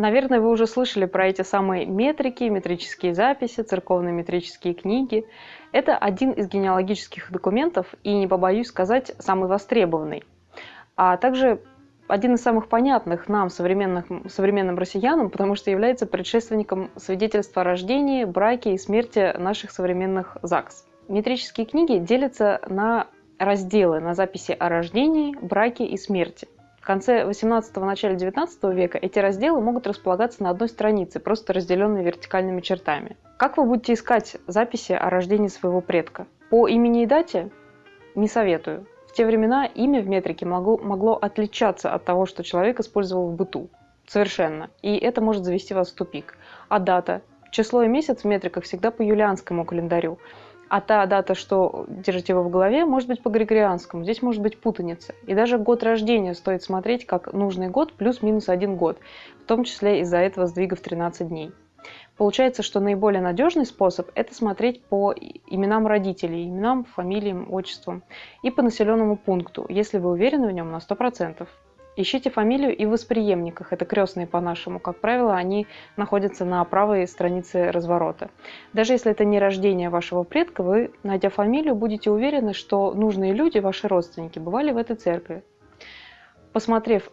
Наверное, вы уже слышали про эти самые метрики, метрические записи, церковные метрические книги. Это один из генеалогических документов и, не побоюсь сказать, самый востребованный. А также один из самых понятных нам, современных, современным россиянам, потому что является предшественником свидетельства о рождении, браке и смерти наших современных ЗАГС. Метрические книги делятся на разделы на записи о рождении, браке и смерти – в конце 18-го, начале 19 века эти разделы могут располагаться на одной странице, просто разделенные вертикальными чертами. Как вы будете искать записи о рождении своего предка? По имени и дате? Не советую. В те времена имя в метрике могло, могло отличаться от того, что человек использовал в быту. Совершенно. И это может завести вас в тупик. А дата? Число и месяц в метриках всегда по юлианскому календарю а та дата, что держите вы в голове, может быть по григорианскому. Здесь может быть путаница. И даже год рождения стоит смотреть как нужный год плюс-минус один год, в том числе из-за этого сдвига в 13 дней. Получается, что наиболее надежный способ – это смотреть по именам родителей, именам, фамилиям, отчествам и по населенному пункту, если вы уверены в нем на 100%. Ищите фамилию и в восприемниках, это крестные по-нашему. Как правило, они находятся на правой странице разворота. Даже если это не рождение вашего предка, вы, найдя фамилию, будете уверены, что нужные люди, ваши родственники, бывали в этой церкви. Посмотрев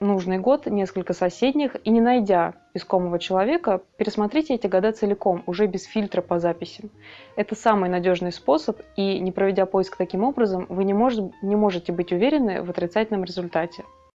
нужный год, несколько соседних, и не найдя искомого человека, пересмотрите эти года целиком, уже без фильтра по записям. Это самый надежный способ, и не проведя поиск таким образом, вы не, может, не можете быть уверены в отрицательном результате.